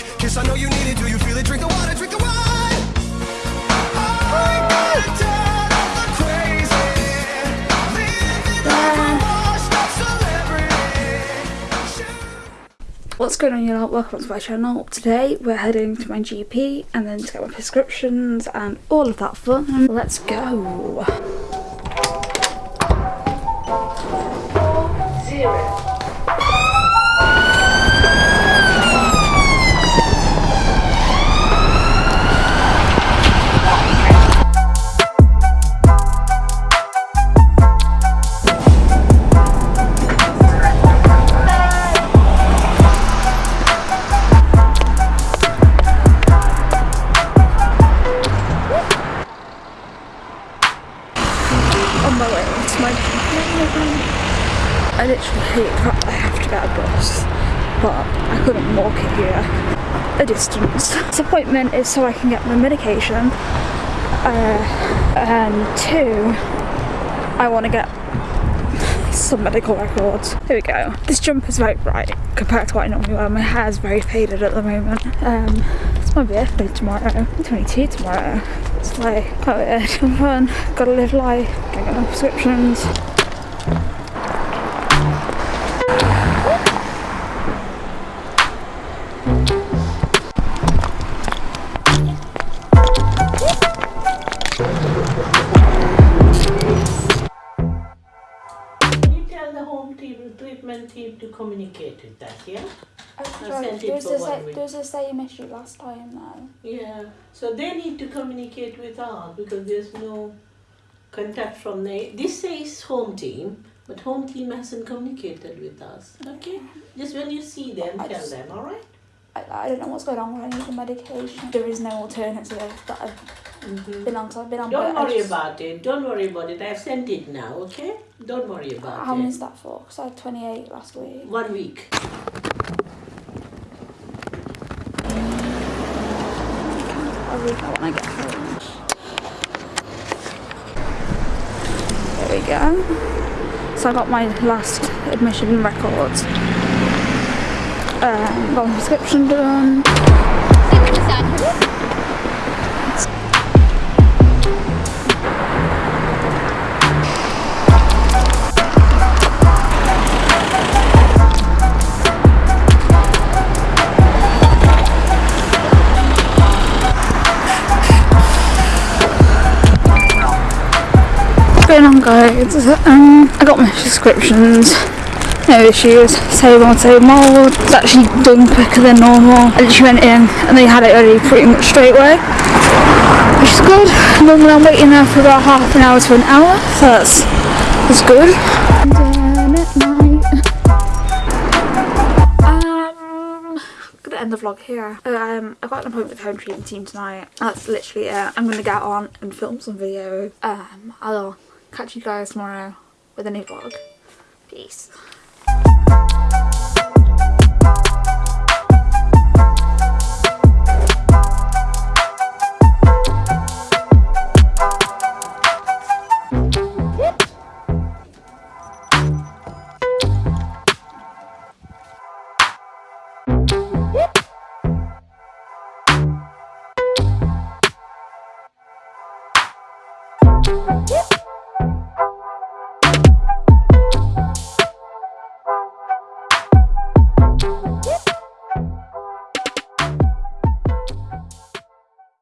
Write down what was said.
hug. Kiss, I know you need it. Do you feel it? Drink the water, drink the wine. I got tired of the crazy. Living like a washed-up celebrity. What's going on you lot? Welcome to my channel. Today we're heading to my GP and then to get my prescriptions and all of that fun. Let's go. On my. I literally hate that I have to get a bus but I couldn't walk it here a distance. This appointment is so I can get my medication uh, and two I want to get some medical records. Here we go. This jumper's very bright compared to what I normally wear. My hair's very faded at the moment. Um, my birthday tomorrow. I'm 22 tomorrow. It's like quite weird. Have fun. Gotta live life. Gotta my prescriptions. The treatment team to communicate with that, yeah? Oh, sent it There's for a, one sa- week. there's a same issue last time though. Yeah, so they need to communicate with us because there's no contact from the, this says home team, but home team hasn't communicated with us, okay? Just when you see them, I tell just- them, alright? I, I don't know what's going on when I need the medication. There is no alternative that I've Mhm. been on, so I've been on Don't worry just- about it, don't worry about it, I've sent it now, okay? Don't worry about it. How it. many is that for? Because I had 28 last week. One week. I'll read that when I get home. There we go. So I got my last admission records. Um, got my prescription done. Going on guys? Um, I got my prescriptions. No issues. Same old, same old. It's actually done quicker than normal. I literally went in and they had it ready pretty much straight away. Which is good. Normally I'm waiting there for about half an hour to an hour. So that's, that's good. End the vlog here. Um, I've got an appointment with the home treatment team tonight. That's literally it. I'm gonna get on and film some videos. Um, I'll catch you guys tomorrow with a new vlog. Peace.